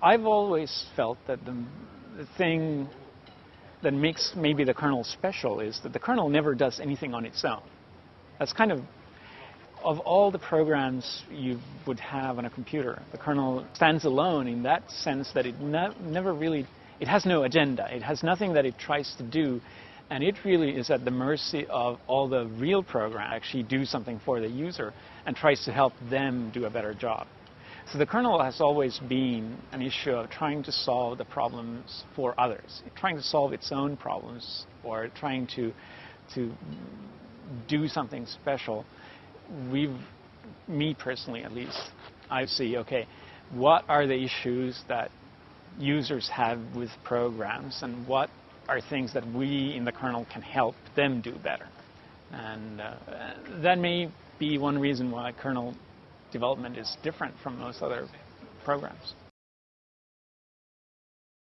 I've always felt that the, the thing that makes maybe the kernel special is that the kernel never does anything on its own. That's kind of, of all the programs you would have on a computer, the kernel stands alone in that sense that it ne never really, it has no agenda. It has nothing that it tries to do. And it really is at the mercy of all the real programs actually do something for the user and tries to help them do a better job. So the kernel has always been an issue of trying to solve the problems for others, trying to solve its own problems or trying to, to do something special. We've, me personally at least, I see, okay, what are the issues that users have with programs and what are things that we in the kernel can help them do better. And uh, that may be one reason why kernel development is different from most other programs.